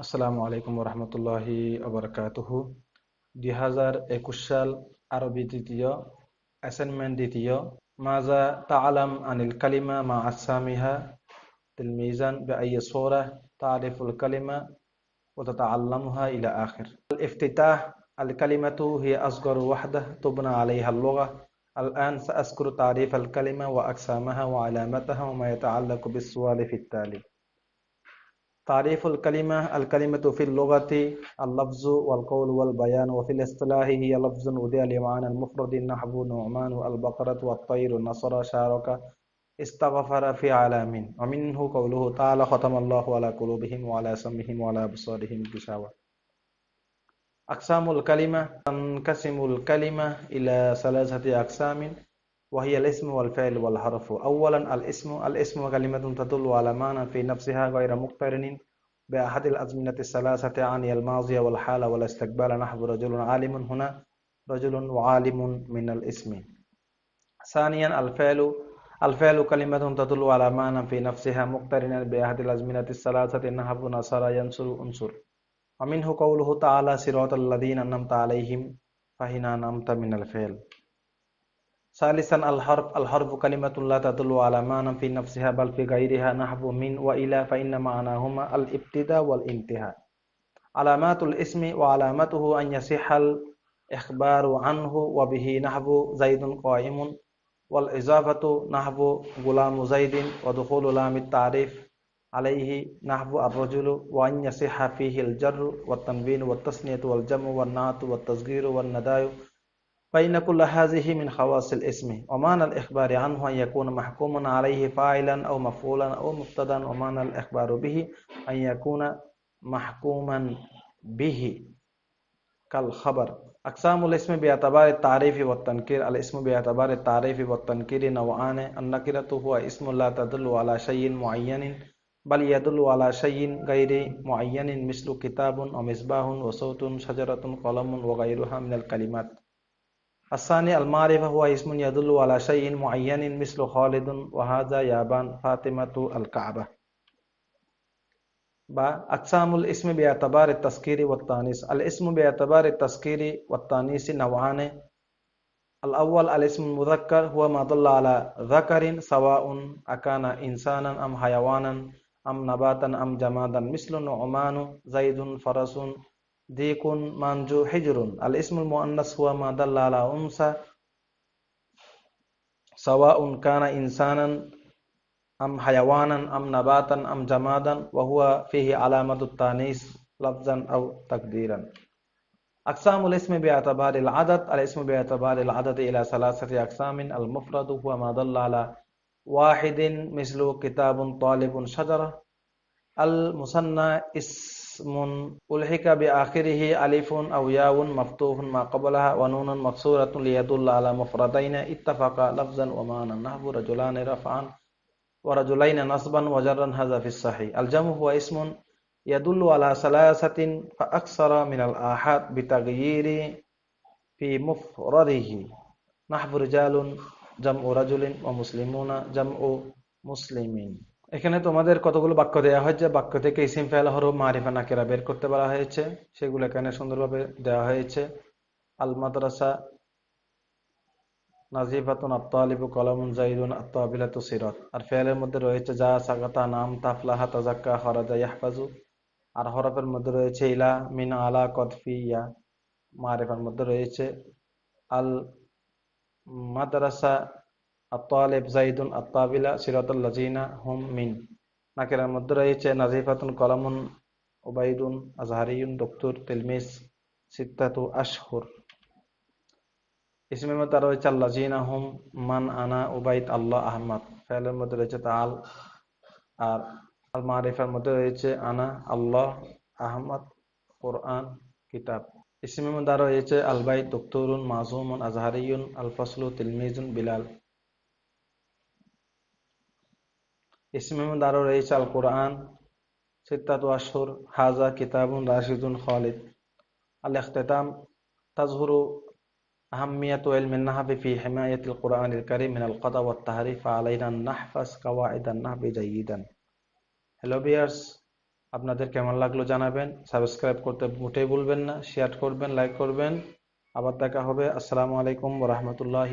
আসসালামু আলাইকুম রহমতুল্লাহি আবরকাতুহু দুই হাজার একুশ সাল আরবি দ্বিতীয় অ্যাসাইনমেন্ট দ্বিতীয় মাজা তাআলাম আনিল কালিমা মা আসামিহা الميزان بأي صورة تعرف الكلمة وتتعلمها إلى آخر الافتتاح الكلمة هي أصغر وحدة تبنى عليها اللغة الآن سأذكر تعريف الكلمة وأقسامها وعلامتها وما يتعلق بالسؤال في التالي تعريف الكلمة الكلمة في اللغة اللفظ والقول والبيان وفي الاصطلاح هي لفظ ودي لمعنى المفرد نحو نعمان البقرة والطير النصر شارك استغفر في عالم ومنه قوله تعالى ختم الله على قلوبهم وعلى سمهم وعلى أبصارهم غشاوة. أقسام الكلمة تنقسم الكلمة إلى ثلاثة أقسام. وهي الاسم والفعل والحرف. أولا الاسم الاسم كلمة تدل على معنى في نفسها غير مقترن بأحد الأزمنة الثلاثة عن الماضي والحال والاستقبال. نحو رجل عالم هنا رجل وعالم من الاسم. ثانيا الفعل الفعل كلمة تدل على معنى في نفسها مقترنا بأحد الأزمنة الثلاثة. نحو نصر ينصر أنصر. ومنه قوله تعالى صراط الذين أنعمت عليهم فهنا نمت من الفعل. ثالثا الحرف الحرف كلمة لا تدل على معنى في نفسها بل في غيرها نحو من وإلى فإن معناهما الابتداء والانتهاء. علامات الاسم وعلامته أن يصح الإخبار عنه وبه نحو زيد قائم والإضافة نحو غلام زيد ودخول لام التعريف عليه نحو الرجل وأن يصح فيه الجر والتنوين والتسنية والجمع والنعت والتصغير والنداء فإن كل هذه من خواص الاسم ومعنى الإخبار عنه أن يكون محكوما عليه فاعلا أو مفعولا أو مبتدا ومعنى الإخبار به أن يكون محكوما به. كالخبر. أقسام الاسم باعتبار التعريف والتنكير. الاسم باعتبار التعريف والتنكير نوعان. النكرة هو اسم لا تدل على شيء معين بل يدل على شيء غير معين مثل كتاب ومصباح وصوت شجرة قلم وغيرها من الكلمات. الثاني المعرفة هو اسم يدل على شيء معين مثل خالد وهذا يابان فاطمة الكعبة. أقسام الاسم باعتبار التذكير والتانيث. الاسم باعتبار التذكير والتانيث نوعان. الأول الاسم المذكر هو ما دل على ذكر سواء أكان إنسانا أم حيوانا أم نباتا أم جمادا مثل نعمان زيد فرس ديك منجو حجر الاسم المؤنث هو ما دل على أنثى سواء كان إنسانا أم حيوانا أم نباتا أم جمادا وهو فيه علامة التانيث لفظا أو تقديرا. أقسام الاسم باعتبار العدد الاسم باعتبار العدد إلى ثلاثة أقسام. المفرد هو ما دل على واحد مثل كتاب طالب شجرة. المثنى اسم ইসমুন উলহিকা বি আখিরিহি আলিফুন আও ইয়াউন মাফতুহুন মা ক্বাবলাহা ওয়া নুনুন মাকসুরাতুন লিয়াদুল্লা আলা মুফরাদাইন ইত্তাফাকা লাফজান ওয়া মানান নাহবু রাজুলান রাফআন ওয়া রাজুলাইন নাসবান ওয়া জাররান হাযা ফিস সাহিহ আল জামু হুয়া ইসমুন ইয়াদুল্লু আলা সালাসাতিন ফা আকসারা মিনাল আহাদ বিতাগয়িরি ফি মুফরাদিহি নাহবু রিজালুন জামউ রাজুলিন ওয়া মুসলিমুনা জামউ মুসলিমিন এখানে তোমাদের কতগুলো বাক্য দেওয়া হয়েছে বাক্য থেকে ইসিম, ফেল, হরফ, মারিফা, নাকেরা বের করতে বলা হয়েছে। সেগুলো এখানে সুন্দরভাবে দেওয়া হয়েছে। আল মাদ্রাসা নাজিফাতুন আত্তালিবু কলামুন জাইদুন আত্ম আত্তাবিলাতু সিরাত। আর ফেলের মধ্যে রয়েছে যা, সাগাতা, নাম, তাফলাহা তাজাক্কা হরাজা, ইয়াহফাজু। আর হরফের মধ্যে রয়েছে ইলা, মিন, আলা কদফি ইয়া। মারিফার মধ্যে রয়েছে আল মাদ্রাসা আত্তালেব জাইদুন আত্তাবিলা সিরাতুল লাজিনা হুম মিন। নাকেরার মধ্যে রয়েছে নাজিফাতুন কলামুন ওবাইদুন আজহারিউন দক্তুর তেলমিস সিত্তাতু আশহুর। ইসমের মধ্যে রয়েছে আল্লাজিনা হুম মান আনা উবাইদ আল্লাহ আহমদ। ফেলের মধ্যে রয়েছে তাল আর আল মারিফার মধ্যে রয়েছে আনা আল্লাহ আহমদ কোরআন কিতাব। ইসমের মধ্যে রয়েছে আলবাইদ দক্তুরুন মাজুমুন আজহারিউন আল ফসলু, তিলমিজুন, বিলাল। এই চাল কোরআন সিদ্দাত আসর হাজা, কিতাবুন, রাশিদুন, খালিদ। আল ইখতাম তাজহুরু হ্যালো বিয়ার্স আপনাদের কেমন লাগল জানাবেন? সাবস্ক্রাইব করতে মোটেই বলবেন না শেয়ার করবেন লাইক করবেন। আবার দেখা হবে। আসসালামু আলাইকুম রহমতুল্লাহ